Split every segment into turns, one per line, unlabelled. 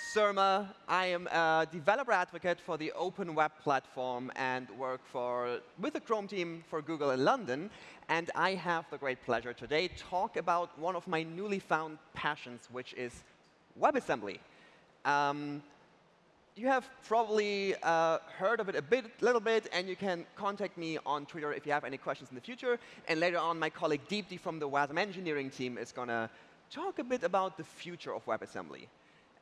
Surma. I am a developer advocate for the Open Web Platform and work for, with the Chrome team for Google in London. And I have the great pleasure today to talk about one of my newly found passions, which is WebAssembly. Um, you have probably uh, heard of it a bit, little bit, and you can contact me on Twitter if you have any questions in the future. And later on, my colleague Deepti from the WASM engineering team is going to talk a bit about the future of WebAssembly.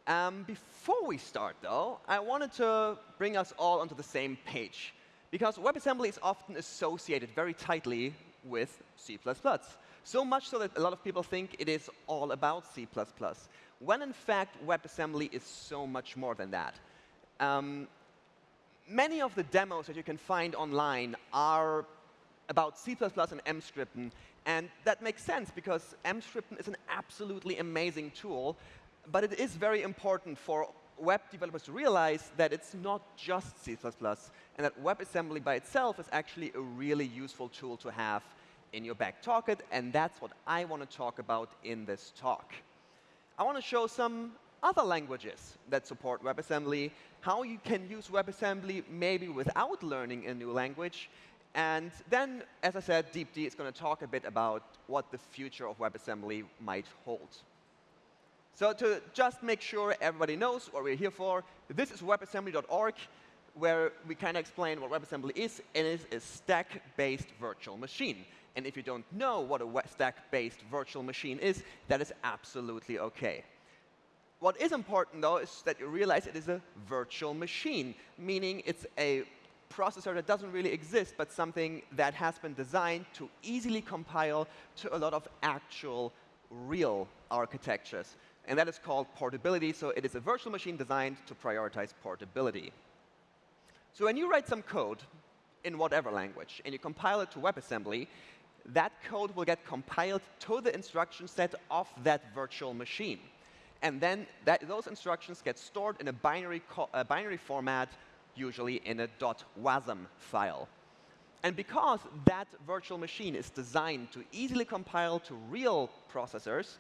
Um, before we start, though, I wanted to bring us all onto the same page. Because WebAssembly is often associated very tightly with C++. So much so that a lot of people think it is all about C++, when in fact WebAssembly is so much more than that. Um, many of the demos that you can find online are about C++ and Emscripten, and that makes sense because Emscripten is an absolutely amazing tool but it is very important for web developers to realize that it's not just C++, and that WebAssembly by itself is actually a really useful tool to have in your back pocket, and that's what I want to talk about in this talk. I want to show some other languages that support WebAssembly, how you can use WebAssembly maybe without learning a new language, and then, as I said, Deepti is going to talk a bit about what the future of WebAssembly might hold. So to just make sure everybody knows what we're here for, this is webassembly.org, where we kind of explain what WebAssembly is. It is a stack-based virtual machine. And if you don't know what a stack-based virtual machine is, that is absolutely OK. What is important, though, is that you realize it is a virtual machine, meaning it's a processor that doesn't really exist, but something that has been designed to easily compile to a lot of actual, real architectures and that is called portability. So it is a virtual machine designed to prioritize portability. So when you write some code in whatever language and you compile it to WebAssembly, that code will get compiled to the instruction set of that virtual machine. And then that, those instructions get stored in a binary, a binary format, usually in a .wasm file. And because that virtual machine is designed to easily compile to real processors,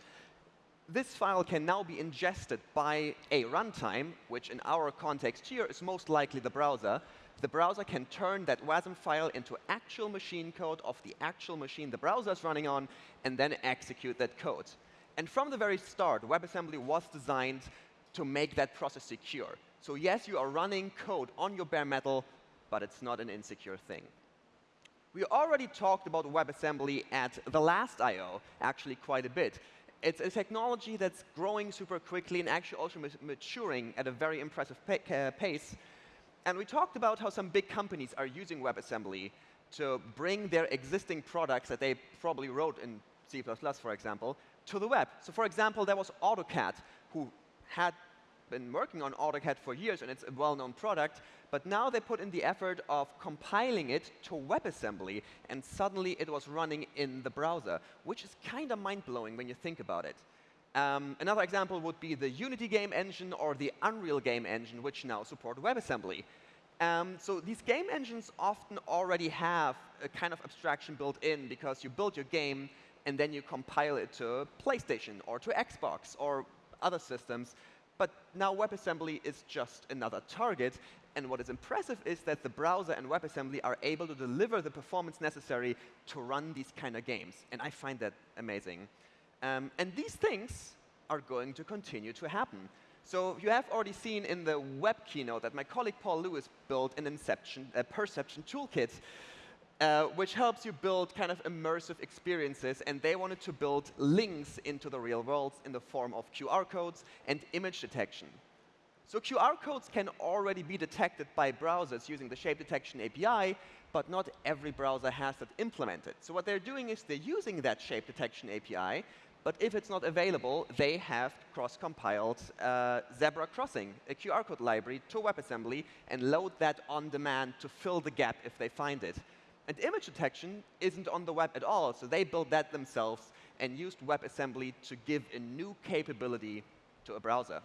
this file can now be ingested by a runtime, which in our context here is most likely the browser. The browser can turn that WASM file into actual machine code of the actual machine the browser is running on, and then execute that code. And from the very start, WebAssembly was designed to make that process secure. So yes, you are running code on your bare metal, but it's not an insecure thing. We already talked about WebAssembly at the last I.O., actually quite a bit. It's a technology that's growing super quickly and actually also maturing at a very impressive uh, pace. And we talked about how some big companies are using WebAssembly to bring their existing products that they probably wrote in C++, for example, to the web. So for example, there was AutoCAD, who had been working on AutoCAD for years, and it's a well-known product. But now they put in the effort of compiling it to WebAssembly, and suddenly it was running in the browser, which is kind of mind-blowing when you think about it. Um, another example would be the Unity game engine or the Unreal game engine, which now support WebAssembly. Um, so these game engines often already have a kind of abstraction built in because you build your game and then you compile it to PlayStation or to Xbox or other systems. But now WebAssembly is just another target. And what is impressive is that the browser and WebAssembly are able to deliver the performance necessary to run these kind of games. And I find that amazing. Um, and these things are going to continue to happen. So you have already seen in the web keynote that my colleague Paul Lewis built an inception, a perception toolkit uh, which helps you build kind of immersive experiences. And they wanted to build links into the real world in the form of QR codes and image detection. So QR codes can already be detected by browsers using the shape detection API, but not every browser has that implemented. So what they're doing is they're using that shape detection API, but if it's not available, they have cross-compiled uh, Zebra Crossing, a QR code library to WebAssembly, and load that on demand to fill the gap if they find it. And image detection isn't on the web at all, so they built that themselves and used WebAssembly to give a new capability to a browser.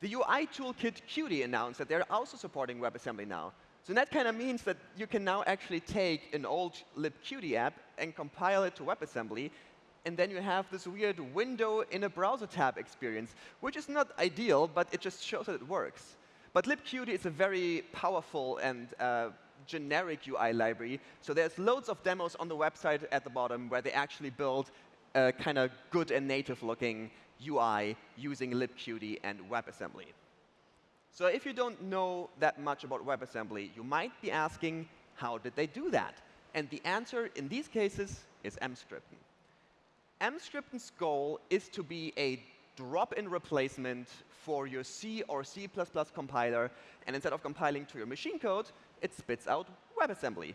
The UI toolkit Qt announced that they're also supporting WebAssembly now. So that kind of means that you can now actually take an old libqt app and compile it to WebAssembly, and then you have this weird window in a browser tab experience, which is not ideal, but it just shows that it works. But libqt is a very powerful and uh, generic UI library. So there's loads of demos on the website at the bottom where they actually build a kind of good and native looking UI using libqt and WebAssembly. So if you don't know that much about WebAssembly, you might be asking, how did they do that? And the answer in these cases is Emscripten. Emscripten's goal is to be a drop-in replacement for your C or C++ compiler, and instead of compiling to your machine code, it spits out WebAssembly.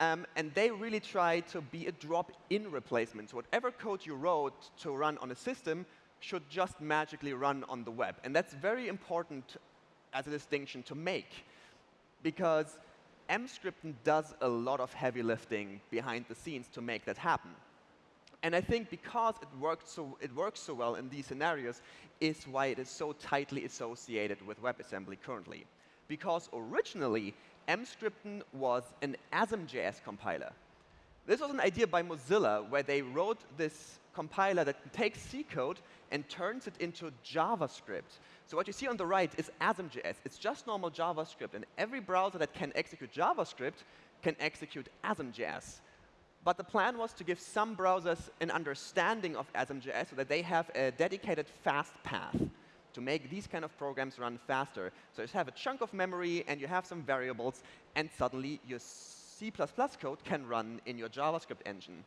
Um, and they really try to be a drop-in replacement. So whatever code you wrote to run on a system should just magically run on the web. And that's very important as a distinction to make, because Emscripten does a lot of heavy lifting behind the scenes to make that happen. And I think because it, worked so, it works so well in these scenarios is why it is so tightly associated with WebAssembly currently. Because originally, Emscripten was an ASM.js compiler. This was an idea by Mozilla where they wrote this compiler that takes C code and turns it into JavaScript. So what you see on the right is ASM.js. It's just normal JavaScript, and every browser that can execute JavaScript can execute ASM.js. But the plan was to give some browsers an understanding of ASM.js so that they have a dedicated fast path to make these kind of programs run faster. So you have a chunk of memory and you have some variables, and suddenly your C++ code can run in your JavaScript engine.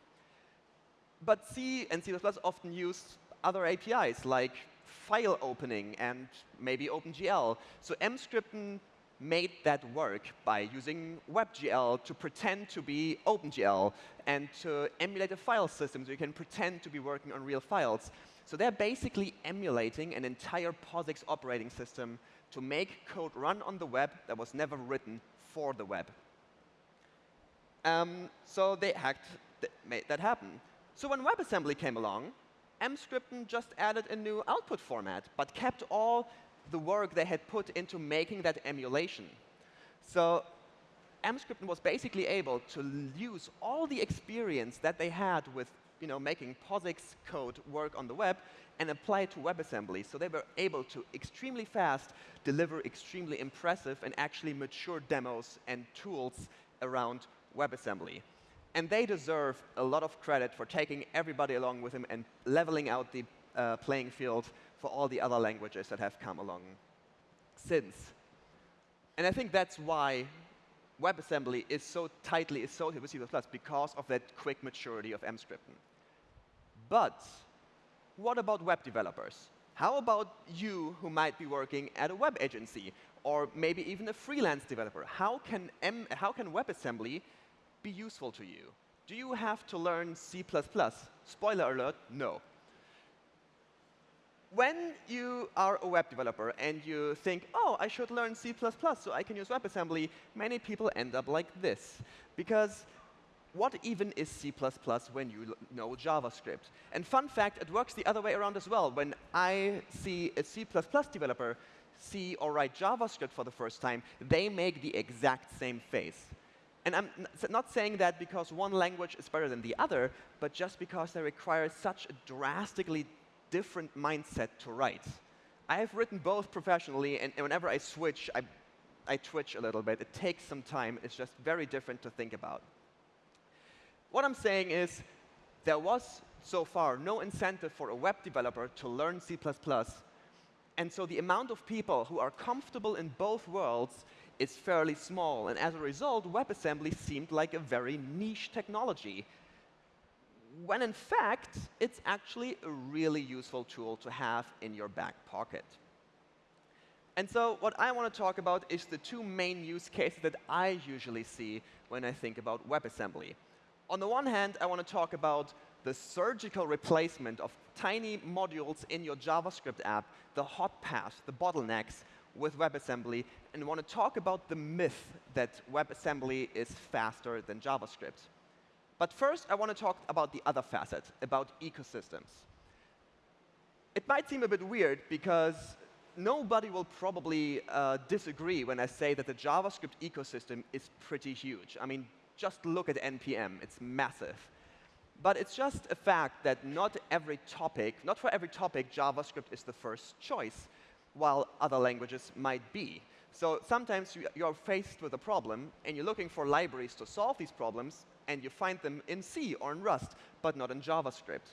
But C and C++ often use other APIs like file opening and maybe OpenGL. So Emscripten made that work by using WebGL to pretend to be OpenGL and to emulate a file system so you can pretend to be working on real files. So they're basically emulating an entire POSIX operating system to make code run on the web that was never written for the web. Um, so they hacked, made that happen. So when WebAssembly came along, Emscripten just added a new output format, but kept all the work they had put into making that emulation. So Emscripten was basically able to use all the experience that they had with you know, making POSIX code work on the web and apply it to WebAssembly. So they were able to extremely fast deliver extremely impressive and actually mature demos and tools around WebAssembly. And they deserve a lot of credit for taking everybody along with them and leveling out the uh, playing field for all the other languages that have come along since. And I think that's why WebAssembly is so tightly associated with C++ because of that quick maturity of Emscripten. But what about web developers? How about you who might be working at a web agency or maybe even a freelance developer? How can, M how can WebAssembly be useful to you? Do you have to learn C++? Spoiler alert, no when you are a web developer and you think, oh, I should learn C++ so I can use WebAssembly, many people end up like this. Because what even is C++ when you know JavaScript? And fun fact, it works the other way around as well. When I see a C++ developer see or write JavaScript for the first time, they make the exact same face. And I'm not saying that because one language is better than the other, but just because they require such a drastically different mindset to write. I have written both professionally, and, and whenever I switch, I, I twitch a little bit. It takes some time. It's just very different to think about. What I'm saying is there was so far no incentive for a web developer to learn C++, and so the amount of people who are comfortable in both worlds is fairly small. And as a result, WebAssembly seemed like a very niche technology when in fact, it's actually a really useful tool to have in your back pocket. And so what I want to talk about is the two main use cases that I usually see when I think about WebAssembly. On the one hand, I want to talk about the surgical replacement of tiny modules in your JavaScript app, the hot path, the bottlenecks with WebAssembly, and want to talk about the myth that WebAssembly is faster than JavaScript. But first, I want to talk about the other facet, about ecosystems. It might seem a bit weird because nobody will probably uh, disagree when I say that the JavaScript ecosystem is pretty huge. I mean, just look at NPM. It's massive. But it's just a fact that not every topic, not for every topic, JavaScript is the first choice, while other languages might be. So sometimes you're faced with a problem, and you're looking for libraries to solve these problems, and you find them in C or in Rust, but not in JavaScript.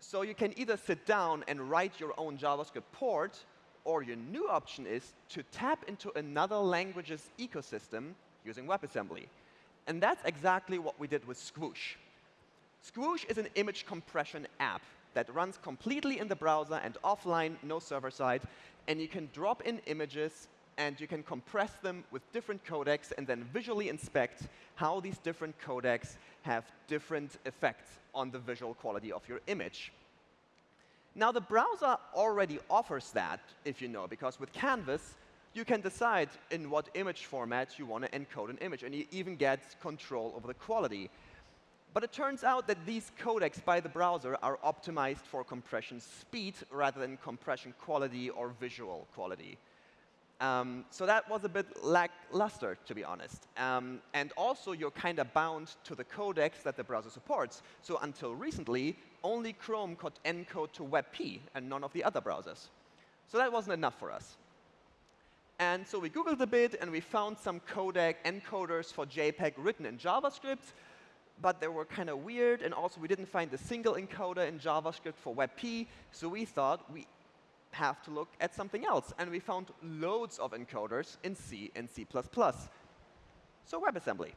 So you can either sit down and write your own JavaScript port, or your new option is to tap into another language's ecosystem using WebAssembly. And that's exactly what we did with Squoosh. Squoosh is an image compression app that runs completely in the browser and offline, no server side. And you can drop in images and you can compress them with different codecs and then visually inspect how these different codecs have different effects on the visual quality of your image. Now, the browser already offers that, if you know, because with Canvas, you can decide in what image format you want to encode an image, and you even get control over the quality. But it turns out that these codecs by the browser are optimized for compression speed rather than compression quality or visual quality. Um, so that was a bit lackluster, to be honest. Um, and also, you're kind of bound to the codecs that the browser supports. So until recently, only Chrome could encode to WebP and none of the other browsers. So that wasn't enough for us. And so we Googled a bit, and we found some codec encoders for JPEG written in JavaScript but they were kind of weird, and also we didn't find a single encoder in JavaScript for WebP, so we thought we have to look at something else. And we found loads of encoders in C and C++. So WebAssembly.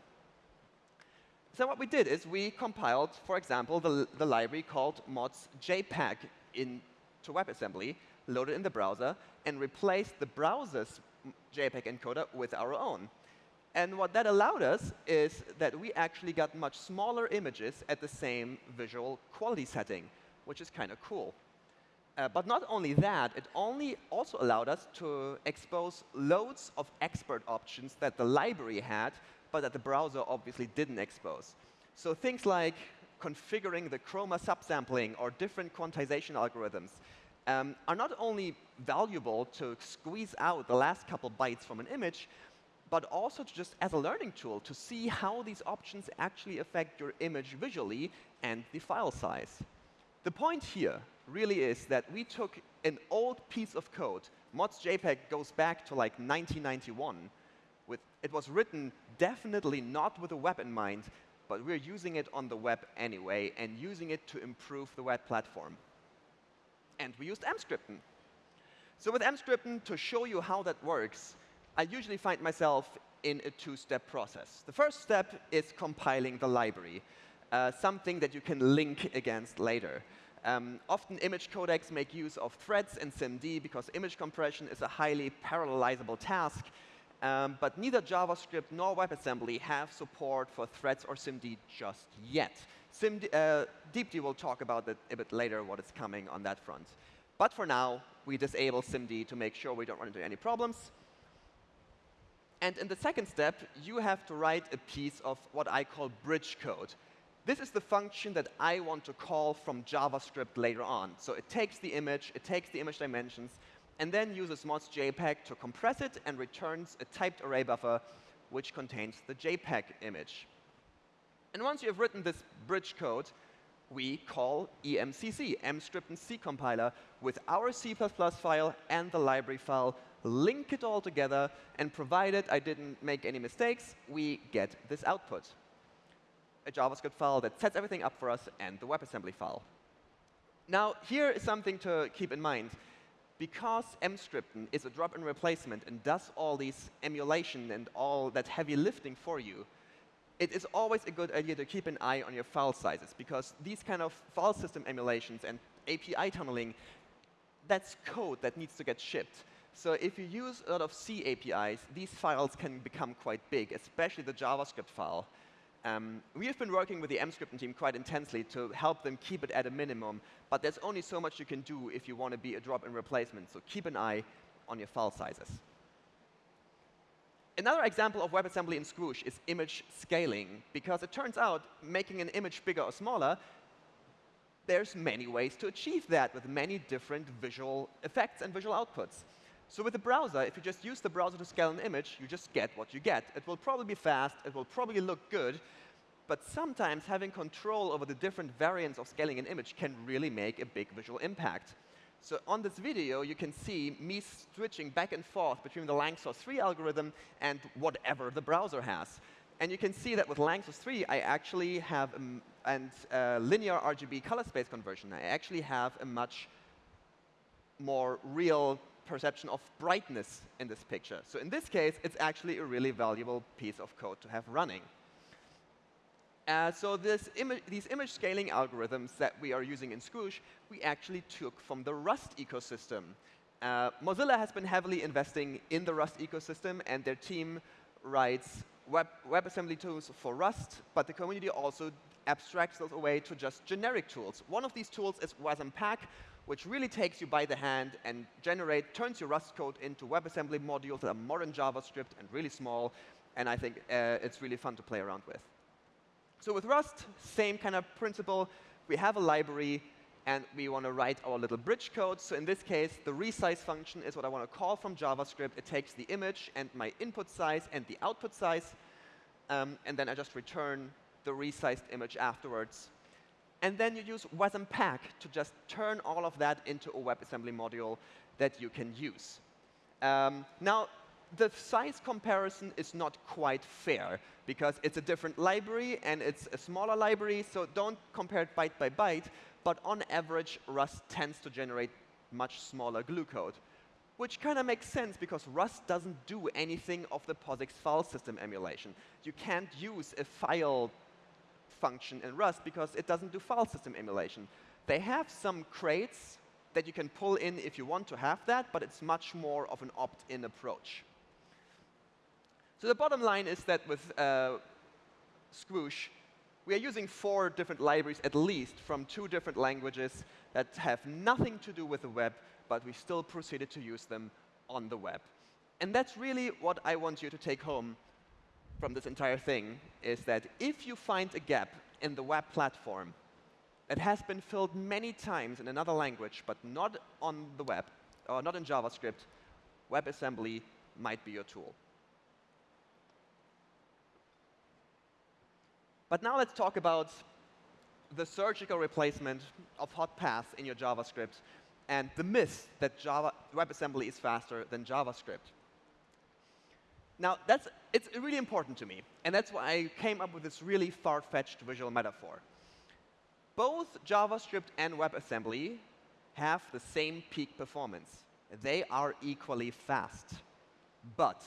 So what we did is we compiled, for example, the, the library called mods JPEG into WebAssembly, loaded in the browser, and replaced the browser's JPEG encoder with our own. And what that allowed us is that we actually got much smaller images at the same visual quality setting, which is kind of cool. Uh, but not only that, it only also allowed us to expose loads of expert options that the library had, but that the browser obviously didn't expose. So things like configuring the chroma subsampling or different quantization algorithms um, are not only valuable to squeeze out the last couple bytes from an image, but also just as a learning tool to see how these options actually affect your image visually and the file size. The point here really is that we took an old piece of code. MozJPEG goes back to like 1991. With, it was written definitely not with a web in mind, but we're using it on the web anyway and using it to improve the web platform. And we used Emscripten. So with Emscripten, to show you how that works, I usually find myself in a two-step process. The first step is compiling the library, uh, something that you can link against later. Um, often image codecs make use of threads and SIMD because image compression is a highly parallelizable task, um, but neither JavaScript nor WebAssembly have support for threads or SIMD just yet. SIMD, uh, Deepti will talk about that a bit later, what is coming on that front. But for now, we disable SIMD to make sure we don't run into any problems. And in the second step, you have to write a piece of what I call bridge code. This is the function that I want to call from JavaScript later on. So it takes the image, it takes the image dimensions, and then uses MozJPEG to compress it and returns a typed array buffer which contains the JPEG image. And once you have written this bridge code, we call EMCC, Emscripten C compiler, with our C++ file and the library file link it all together, and provided I didn't make any mistakes, we get this output, a JavaScript file that sets everything up for us and the WebAssembly file. Now, here is something to keep in mind. Because Emscripten is a drop-in replacement and does all these emulation and all that heavy lifting for you, it is always a good idea to keep an eye on your file sizes, because these kind of file system emulations and API tunneling, that's code that needs to get shipped. So if you use a lot of C APIs, these files can become quite big, especially the JavaScript file. Um, we have been working with the Emscripten team quite intensely to help them keep it at a minimum, but there's only so much you can do if you want to be a drop-in replacement, so keep an eye on your file sizes. Another example of WebAssembly in Squoosh is image scaling, because it turns out making an image bigger or smaller, there's many ways to achieve that with many different visual effects and visual outputs. So with the browser, if you just use the browser to scale an image, you just get what you get. It will probably be fast, it will probably look good, But sometimes having control over the different variants of scaling an image can really make a big visual impact. So on this video, you can see me switching back and forth between the Lanczos 3 algorithm and whatever the browser has. And you can see that with Lanczos 3, I actually have a and uh, linear RGB color space conversion. I actually have a much more real perception of brightness in this picture. So in this case, it's actually a really valuable piece of code to have running. Uh, so Ima these image scaling algorithms that we are using in Squoosh, we actually took from the Rust ecosystem. Uh, Mozilla has been heavily investing in the Rust ecosystem, and their team writes web, WebAssembly tools for Rust, but the community also abstracts those away to just generic tools. One of these tools is WasmPack, which really takes you by the hand and generate, turns your Rust code into WebAssembly modules that are modern JavaScript and really small, and I think uh, it's really fun to play around with. So with Rust, same kind of principle. We have a library, and we want to write our little bridge code. So in this case, the resize function is what I want to call from JavaScript. It takes the image and my input size and the output size, um, and then I just return the resized image afterwards. And then you use WasmPack to just turn all of that into a WebAssembly module that you can use. Um, now, the size comparison is not quite fair because it's a different library and it's a smaller library, so don't compare it byte by byte. But on average, Rust tends to generate much smaller glue code, which kind of makes sense because Rust doesn't do anything of the POSIX file system emulation. You can't use a file function in Rust because it doesn't do file system emulation. They have some crates that you can pull in if you want to have that, but it's much more of an opt-in approach. So the bottom line is that with uh, Squoosh, we are using four different libraries at least from two different languages that have nothing to do with the web, but we still proceeded to use them on the web. And that's really what I want you to take home from this entire thing, is that if you find a gap in the web platform that has been filled many times in another language, but not on the web, or not in JavaScript, WebAssembly might be your tool. But now let's talk about the surgical replacement of hot paths in your JavaScript and the myth that Java, WebAssembly is faster than JavaScript. Now, that's, it's really important to me, and that's why I came up with this really far-fetched visual metaphor. Both JavaScript and WebAssembly have the same peak performance. They are equally fast. But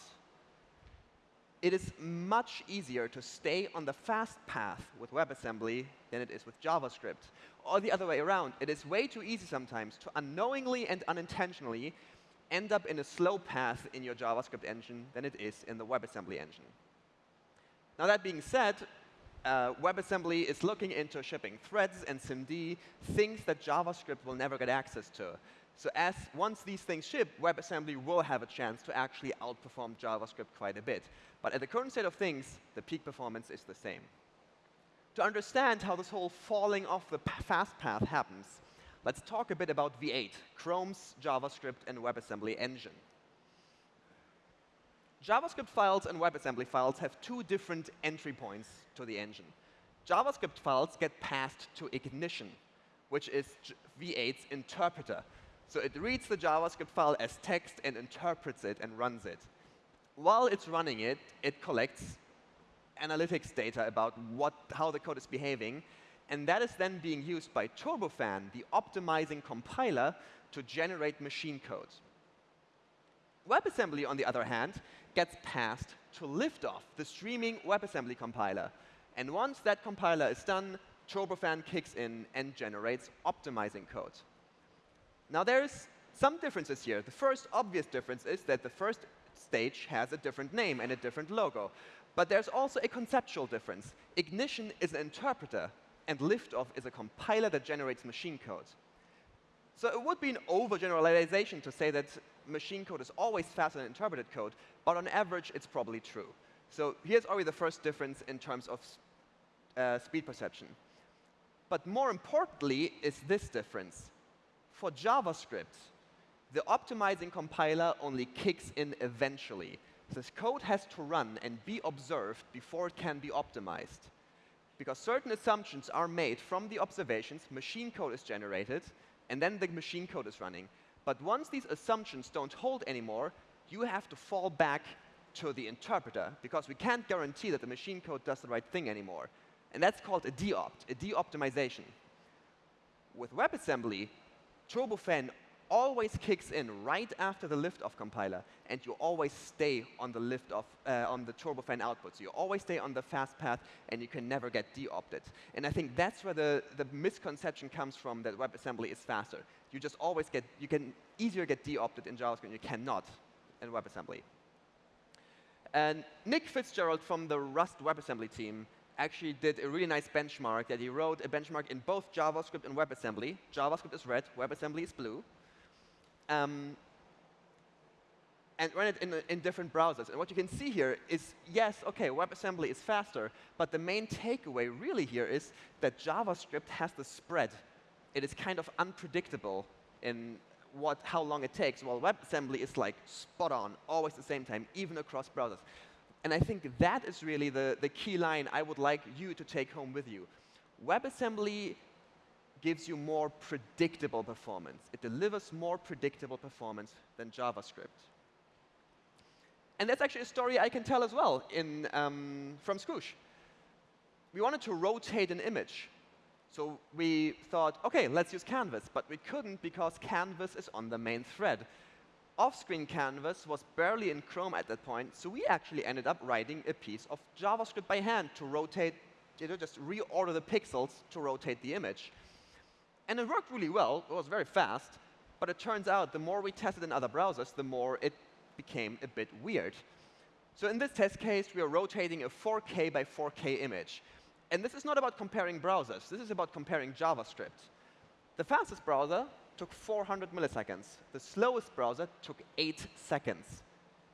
it is much easier to stay on the fast path with WebAssembly than it is with JavaScript. Or the other way around, it is way too easy sometimes to unknowingly and unintentionally end up in a slow path in your JavaScript engine than it is in the WebAssembly engine. Now that being said, uh, WebAssembly is looking into shipping threads and SIMD, things that JavaScript will never get access to. So as once these things ship, WebAssembly will have a chance to actually outperform JavaScript quite a bit. But at the current state of things, the peak performance is the same. To understand how this whole falling off the fast path happens, let's talk a bit about V8, Chrome's JavaScript and WebAssembly engine. JavaScript files and WebAssembly files have two different entry points to the engine. JavaScript files get passed to Ignition, which is V8's interpreter. So it reads the JavaScript file as text and interprets it and runs it. While it's running it, it collects analytics data about what, how the code is behaving, and that is then being used by Turbofan, the optimizing compiler, to generate machine code. WebAssembly, on the other hand, gets passed to Liftoff, the streaming WebAssembly compiler. And once that compiler is done, Turbofan kicks in and generates optimizing code. Now there's some differences here. The first obvious difference is that the first stage has a different name and a different logo. But there's also a conceptual difference. Ignition is an interpreter, and liftoff is a compiler that generates machine code. So it would be an overgeneralization to say that machine code is always faster than interpreted code, but on average, it's probably true. So here's already the first difference in terms of uh, speed perception. But more importantly is this difference. For JavaScript, the optimizing compiler only kicks in eventually. This code has to run and be observed before it can be optimized. Because certain assumptions are made from the observations, machine code is generated, and then the machine code is running. But once these assumptions don't hold anymore, you have to fall back to the interpreter, because we can't guarantee that the machine code does the right thing anymore. And that's called a de-opt, a de-optimization. With WebAssembly, turbofan always kicks in right after the liftoff compiler, and you always stay on the liftoff uh, on the turbofan output. So you always stay on the fast path, and you can never get de-opted. And I think that's where the, the misconception comes from that WebAssembly is faster. You just always get, you can easier get de-opted in JavaScript, you cannot in WebAssembly. And Nick Fitzgerald from the Rust WebAssembly team actually did a really nice benchmark that he wrote a benchmark in both JavaScript and WebAssembly. JavaScript is red, WebAssembly is blue um, and run it in, in different browsers. And what you can see here is, yes, OK, WebAssembly is faster, but the main takeaway really here is that JavaScript has the spread. It is kind of unpredictable in what, how long it takes, while WebAssembly is like spot on, always the same time, even across browsers. And I think that is really the, the key line I would like you to take home with you. WebAssembly gives you more predictable performance. It delivers more predictable performance than JavaScript. And that's actually a story I can tell as well in, um, from Squoosh. We wanted to rotate an image. So we thought, OK, let's use Canvas. But we couldn't because Canvas is on the main thread. Off-screen Canvas was barely in Chrome at that point, so we actually ended up writing a piece of JavaScript by hand to rotate, you know, just reorder the pixels to rotate the image. And it worked really well. It was very fast. But it turns out the more we tested in other browsers, the more it became a bit weird. So in this test case, we are rotating a 4K by 4K image. And this is not about comparing browsers. This is about comparing JavaScript. The fastest browser took 400 milliseconds. The slowest browser took 8 seconds.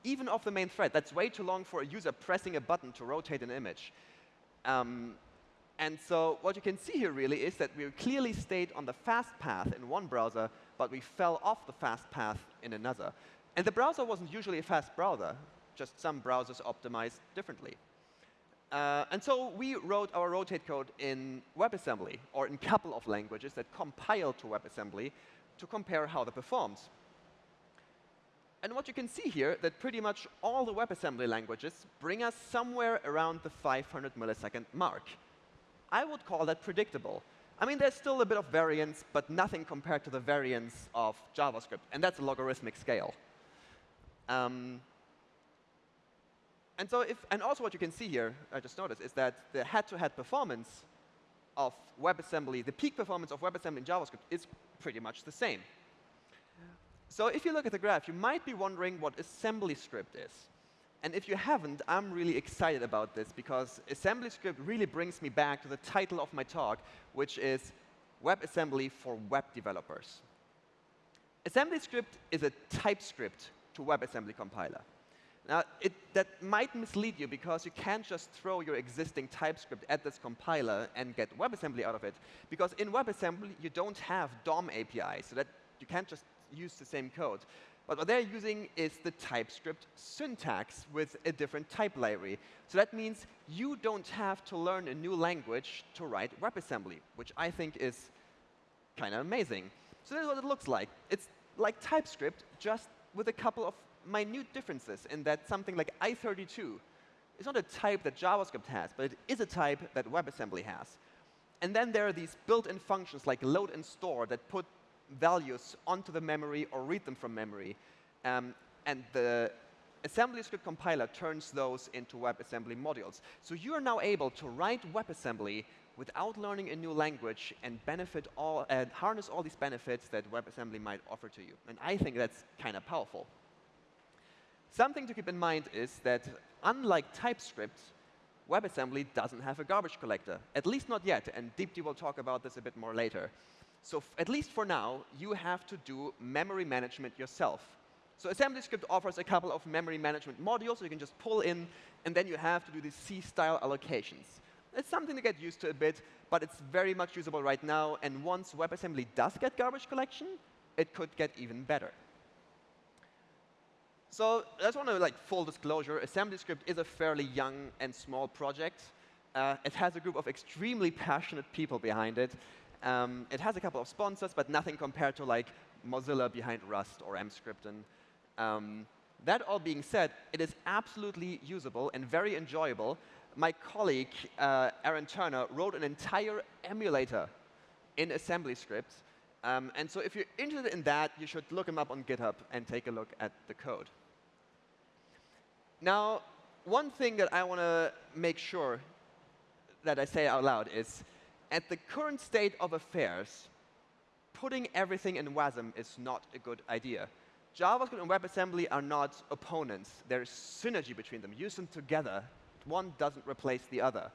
Even off the main thread. That's way too long for a user pressing a button to rotate an image. Um, and so what you can see here really is that we clearly stayed on the fast path in one browser, but we fell off the fast path in another. And the browser wasn't usually a fast browser, just some browsers optimized differently. Uh, and so we wrote our rotate code in WebAssembly, or in a couple of languages that compile to WebAssembly to compare how that performs. And what you can see here, that pretty much all the WebAssembly languages bring us somewhere around the 500 millisecond mark. I would call that predictable. I mean, there's still a bit of variance, but nothing compared to the variance of JavaScript. And that's a logarithmic scale. Um, and so if, and also what you can see here, I just noticed, is that the head-to-head -head performance of WebAssembly, the peak performance of WebAssembly in JavaScript is pretty much the same. So if you look at the graph, you might be wondering what AssemblyScript is. And if you haven't, I'm really excited about this because AssemblyScript really brings me back to the title of my talk, which is WebAssembly for Web Developers. AssemblyScript is a TypeScript to WebAssembly compiler. Now, it, that might mislead you because you can't just throw your existing TypeScript at this compiler and get WebAssembly out of it. Because in WebAssembly, you don't have DOM API, so that you can't just use the same code. But what they're using is the TypeScript syntax with a different type library. So that means you don't have to learn a new language to write WebAssembly, which I think is kind of amazing. So this is what it looks like. It's like TypeScript, just with a couple of minute differences in that something like I32 is not a type that JavaScript has, but it is a type that WebAssembly has. And then there are these built-in functions like load and store that put values onto the memory or read them from memory. Um, and the AssemblyScript compiler turns those into WebAssembly modules. So you are now able to write WebAssembly without learning a new language and benefit all, and harness all these benefits that WebAssembly might offer to you. And I think that's kind of powerful. Something to keep in mind is that unlike TypeScript, WebAssembly doesn't have a garbage collector, at least not yet, and Deepti will talk about this a bit more later. So at least for now, you have to do memory management yourself. So AssemblyScript offers a couple of memory management modules so you can just pull in, and then you have to do these C-style allocations. It's something to get used to a bit, but it's very much usable right now. And once WebAssembly does get garbage collection, it could get even better. So I just want to like full disclosure, AssemblyScript is a fairly young and small project. Uh, it has a group of extremely passionate people behind it. Um, it has a couple of sponsors, but nothing compared to like Mozilla behind Rust or Emscripten. Um, that all being said, it is absolutely usable and very enjoyable. My colleague, uh, Aaron Turner, wrote an entire emulator in AssemblyScripts. Um, and so if you're interested in that, you should look him up on GitHub and take a look at the code. Now, one thing that I want to make sure that I say out loud is, at the current state of affairs, putting everything in WASM is not a good idea. JavaScript and WebAssembly are not opponents. There's synergy between them. Use them together. One doesn't replace the other.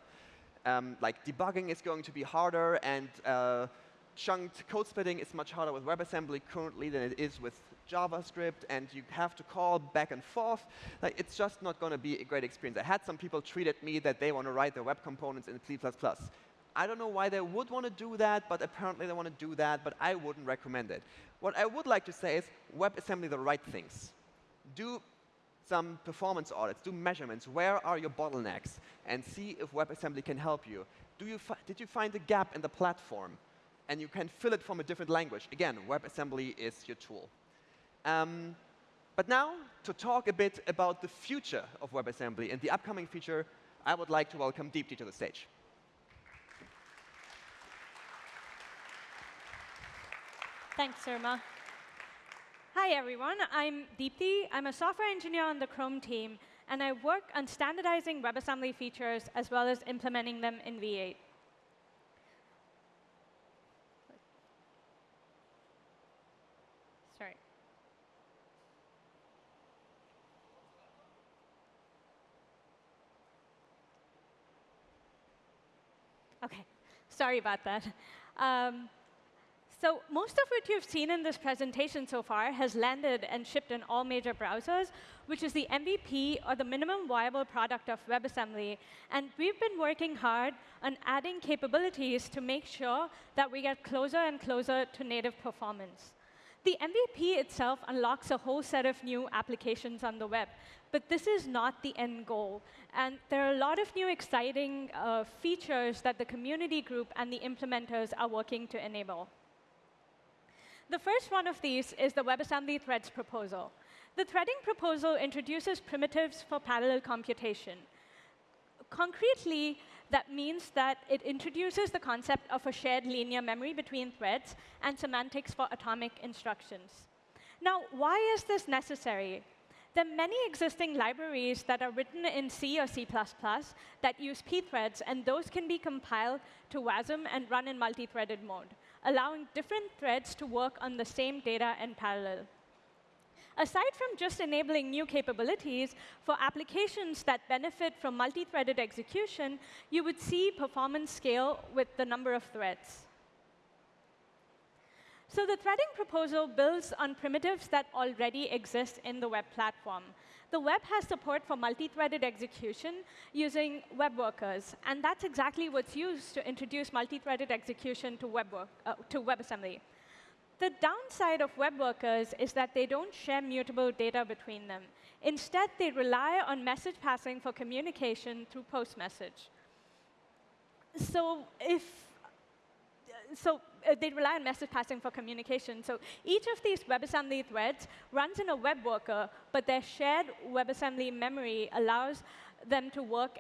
Um, like debugging is going to be harder, and uh, chunked code splitting is much harder with WebAssembly currently than it is with JavaScript, and you have to call back and forth. Like, it's just not going to be a great experience. I had some people tweet at me that they want to write their web components in C++. I don't know why they would want to do that, but apparently they want to do that, but I wouldn't recommend it. What I would like to say is WebAssembly the right things. Do some performance audits, do measurements. Where are your bottlenecks? And see if WebAssembly can help you. you did you find a gap in the platform? And you can fill it from a different language. Again, WebAssembly is your tool. Um, but now, to talk a bit about the future of WebAssembly and the upcoming feature, I would like to welcome Deepti to the stage.
Thanks, Surma. Hi, everyone. I'm Deepti. I'm a software engineer on the Chrome team, and I work on standardizing WebAssembly features as well as implementing them in V8. Sorry. OK, sorry about that. Um, so most of what you've seen in this presentation so far has landed and shipped in all major browsers, which is the MVP, or the minimum viable product of WebAssembly. And we've been working hard on adding capabilities to make sure that we get closer and closer to native performance. The MVP itself unlocks a whole set of new applications on the web. But this is not the end goal. And there are a lot of new exciting uh, features that the community group and the implementers are working to enable. The first one of these is the WebAssembly threads proposal. The threading proposal introduces primitives for parallel computation. Concretely, that means that it introduces the concept of a shared linear memory between threads and semantics for atomic instructions. Now, why is this necessary? There are many existing libraries that are written in C or C++ that use pthreads, and those can be compiled to WASM and run in multi-threaded mode allowing different threads to work on the same data in parallel. Aside from just enabling new capabilities, for applications that benefit from multi-threaded execution, you would see performance scale with the number of threads. So the threading proposal builds on primitives that already exist in the web platform. The web has support for multi-threaded execution using web workers. And that's exactly what's used to introduce multi-threaded execution to, web work, uh, to WebAssembly. The downside of web workers is that they don't share mutable data between them. Instead, they rely on message passing for communication through post message. So if so uh, they rely on message passing for communication. So each of these WebAssembly threads runs in a web worker, but their shared WebAssembly memory allows them to work,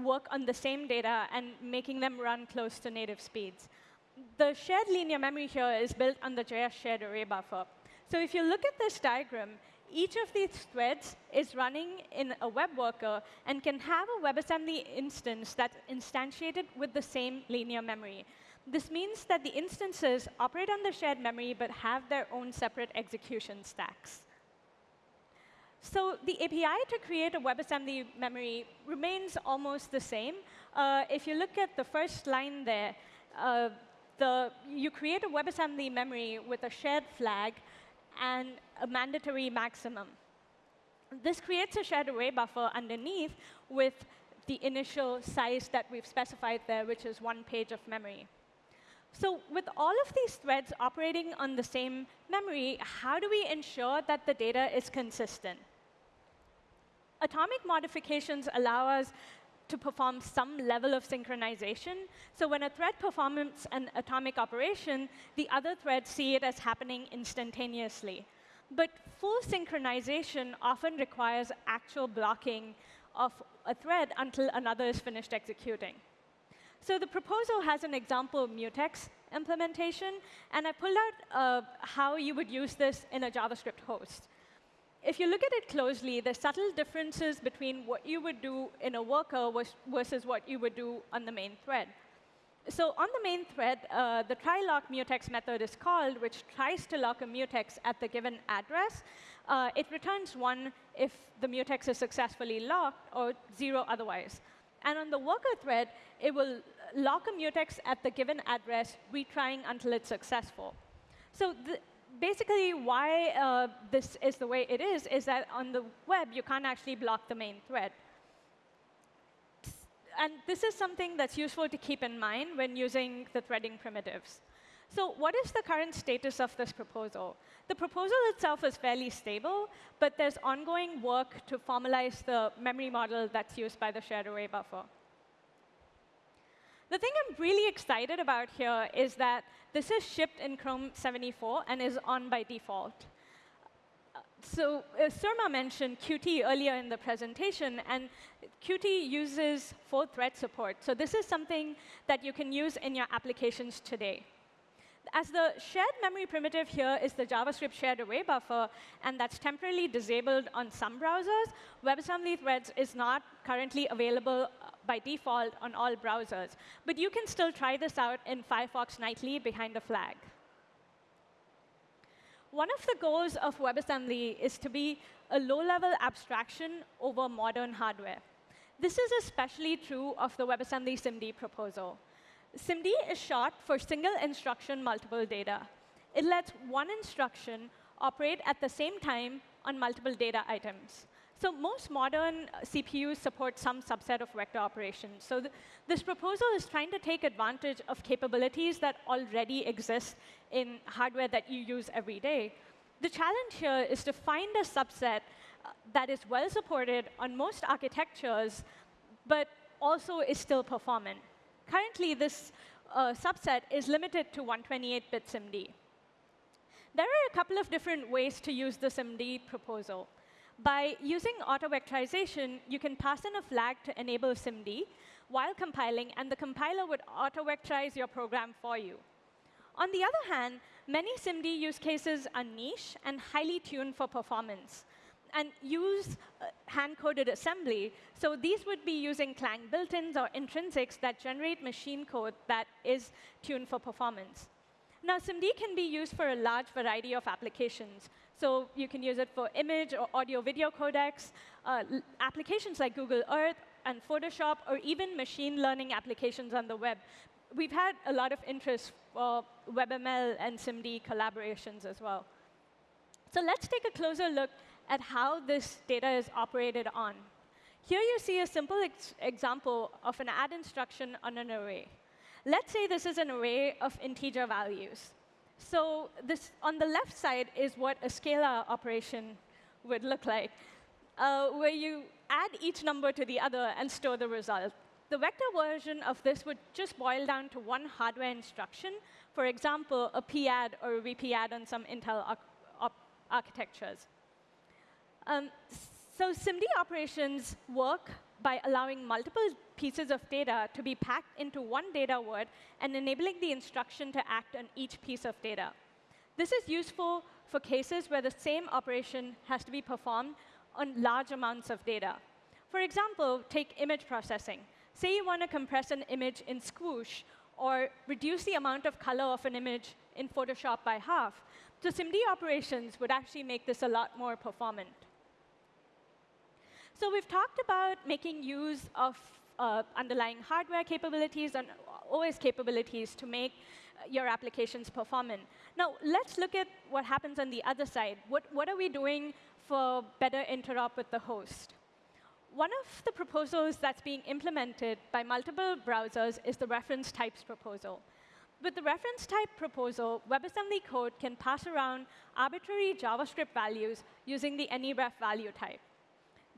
work on the same data and making them run close to native speeds. The shared linear memory here is built on the JS shared array buffer. So if you look at this diagram, each of these threads is running in a web worker and can have a WebAssembly instance that's instantiated with the same linear memory. This means that the instances operate on the shared memory but have their own separate execution stacks. So the API to create a WebAssembly memory remains almost the same. Uh, if you look at the first line there, uh, the, you create a WebAssembly memory with a shared flag and a mandatory maximum. This creates a shared array buffer underneath with the initial size that we've specified there, which is one page of memory. So with all of these threads operating on the same memory, how do we ensure that the data is consistent? Atomic modifications allow us to perform some level of synchronization. So when a thread performs an atomic operation, the other threads see it as happening instantaneously. But full synchronization often requires actual blocking of a thread until another is finished executing. So the proposal has an example mutex implementation, and I pulled out uh, how you would use this in a JavaScript host if you look at it closely, there's subtle differences between what you would do in a worker versus what you would do on the main thread. So on the main thread, uh, the try lock mutex method is called, which tries to lock a mutex at the given address. Uh, it returns 1 if the mutex is successfully locked, or 0 otherwise. And on the worker thread, it will lock a mutex at the given address, retrying until it's successful. So basically, why uh, this is the way it is, is that on the web, you can't actually block the main thread. And this is something that's useful to keep in mind when using the threading primitives. So what is the current status of this proposal? The proposal itself is fairly stable, but there's ongoing work to formalize the memory model that's used by the shared array buffer. The thing I'm really excited about here is that this is shipped in Chrome 74 and is on by default. So uh, Surma mentioned Qt earlier in the presentation, and Qt uses full thread support. So this is something that you can use in your applications today. As the shared memory primitive here is the JavaScript shared array buffer, and that's temporarily disabled on some browsers, WebAssembly Threads is not currently available uh, by default on all browsers. But you can still try this out in Firefox Nightly behind a flag. One of the goals of WebAssembly is to be a low-level abstraction over modern hardware. This is especially true of the WebAssembly SIMD proposal. SIMD is short for single instruction multiple data. It lets one instruction operate at the same time on multiple data items. So most modern CPUs support some subset of vector operations. So th this proposal is trying to take advantage of capabilities that already exist in hardware that you use every day. The challenge here is to find a subset uh, that is well supported on most architectures, but also is still performant. Currently, this uh, subset is limited to 128-bit SIMD. There are a couple of different ways to use the SIMD proposal. By using auto-vectorization, you can pass in a flag to enable SIMD while compiling, and the compiler would auto-vectorize your program for you. On the other hand, many SIMD use cases are niche and highly tuned for performance and use uh, hand-coded assembly. So these would be using Clang built-ins or intrinsics that generate machine code that is tuned for performance. Now, SIMD can be used for a large variety of applications. So you can use it for image or audio video codecs, uh, applications like Google Earth and Photoshop, or even machine learning applications on the web. We've had a lot of interest for WebML and SIMD collaborations as well. So let's take a closer look at how this data is operated on. Here you see a simple ex example of an add instruction on an array. Let's say this is an array of integer values. So this, on the left side is what a scalar operation would look like, uh, where you add each number to the other and store the result. The vector version of this would just boil down to one hardware instruction, for example, a padd or a vpadd on some Intel architectures. Um, so SIMD operations work by allowing multiple pieces of data to be packed into one data word and enabling the instruction to act on each piece of data. This is useful for cases where the same operation has to be performed on large amounts of data. For example, take image processing. Say you want to compress an image in Squoosh or reduce the amount of color of an image in Photoshop by half. So SIMD operations would actually make this a lot more performant. So we've talked about making use of uh, underlying hardware capabilities and OS capabilities to make uh, your applications performant. Now, let's look at what happens on the other side. What, what are we doing for better interop with the host? One of the proposals that's being implemented by multiple browsers is the reference types proposal. With the reference type proposal, WebAssembly code can pass around arbitrary JavaScript values using the AnyRef value type.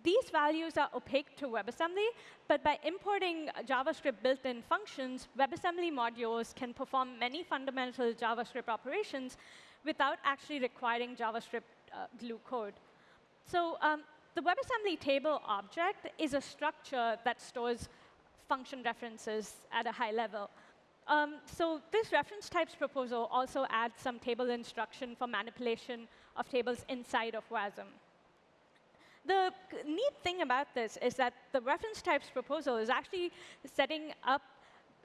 These values are opaque to WebAssembly, but by importing JavaScript built-in functions, WebAssembly modules can perform many fundamental JavaScript operations without actually requiring JavaScript uh, glue code. So um, the WebAssembly table object is a structure that stores function references at a high level. Um, so this reference types proposal also adds some table instruction for manipulation of tables inside of WASM. The neat thing about this is that the reference types proposal is actually setting up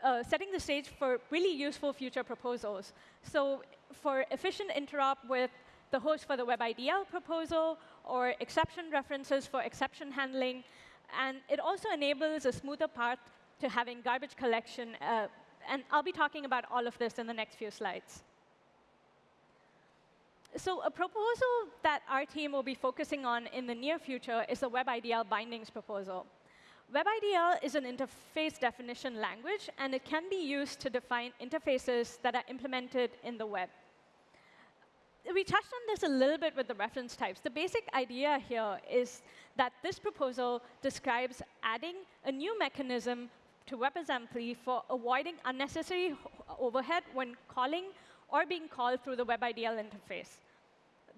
uh, setting the stage for really useful future proposals. So for efficient interop with the host for the WebIDL proposal, or exception references for exception handling, and it also enables a smoother path to having garbage collection. Uh, and I'll be talking about all of this in the next few slides. So a proposal that our team will be focusing on in the near future is the WebIDL bindings proposal. WebIDL is an interface definition language, and it can be used to define interfaces that are implemented in the web. We touched on this a little bit with the reference types. The basic idea here is that this proposal describes adding a new mechanism to WebAssembly for avoiding unnecessary overhead when calling or being called through the WebIDL interface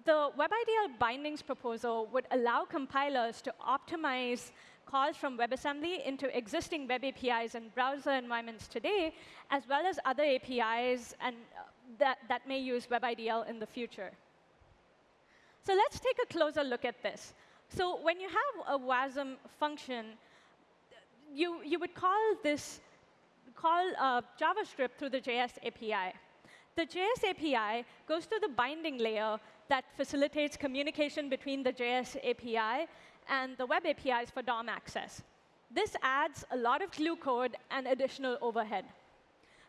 the WebIDL bindings proposal would allow compilers to optimize calls from WebAssembly into existing web APIs and browser environments today, as well as other APIs and uh, that, that may use WebIDL in the future. So let's take a closer look at this. So when you have a WASM function, you, you would call this call uh, JavaScript through the JS API. The JS API goes to the binding layer that facilitates communication between the JS API and the web APIs for DOM access. This adds a lot of glue code and additional overhead.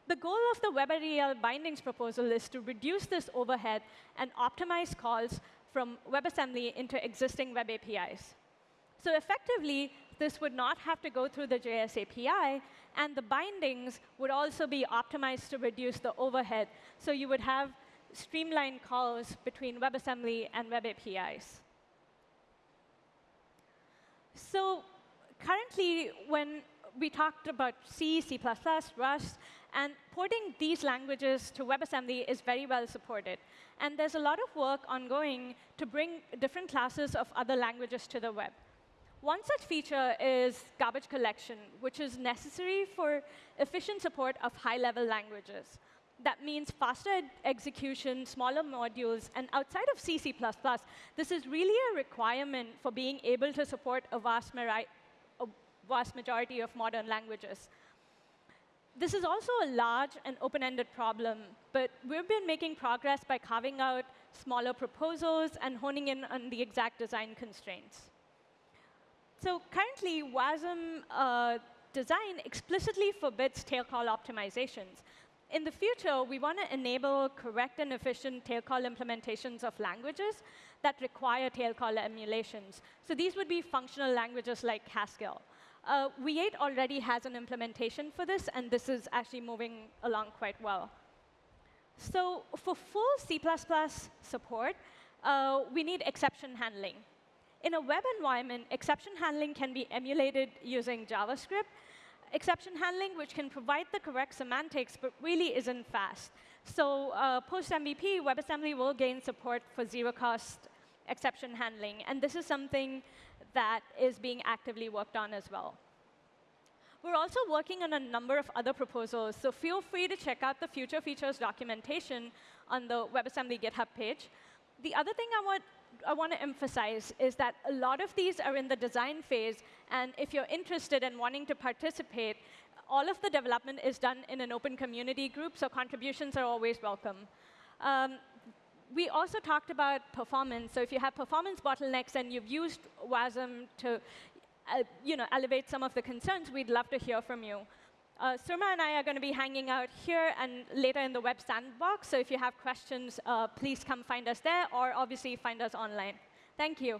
The goal of the WebIDL bindings proposal is to reduce this overhead and optimize calls from WebAssembly into existing web APIs. So effectively, this would not have to go through the JS API, and the bindings would also be optimized to reduce the overhead. So you would have streamlined calls between WebAssembly and web APIs. So currently, when we talked about C, C++, Rust, and porting these languages to WebAssembly is very well supported. And there's a lot of work ongoing to bring different classes of other languages to the web. One such feature is garbage collection, which is necessary for efficient support of high-level languages that means faster execution, smaller modules, and outside of C, this is really a requirement for being able to support a vast, a vast majority of modern languages. This is also a large and open-ended problem, but we've been making progress by carving out smaller proposals and honing in on the exact design constraints. So currently, WASM uh, design explicitly forbids tail call optimizations in the future, we want to enable correct and efficient tail call implementations of languages that require tail call emulations. So these would be functional languages like Haskell. Uh, V8 already has an implementation for this, and this is actually moving along quite well. So for full C++ support, uh, we need exception handling. In a web environment, exception handling can be emulated using JavaScript, exception handling, which can provide the correct semantics, but really isn't fast. So uh, post-MVP, WebAssembly will gain support for zero-cost exception handling. And this is something that is being actively worked on as well. We're also working on a number of other proposals, so feel free to check out the future features documentation on the WebAssembly GitHub page. The other thing I want I want to emphasize is that a lot of these are in the design phase, and if you're interested in wanting to participate, all of the development is done in an open community group, so contributions are always welcome. Um, we also talked about performance. So if you have performance bottlenecks and you've used WASM to uh, you know, elevate some of the concerns, we'd love to hear from you. Uh, Surma and I are going to be hanging out here and later in the web sandbox. So if you have questions, uh, please come find us there, or obviously find us online. Thank you.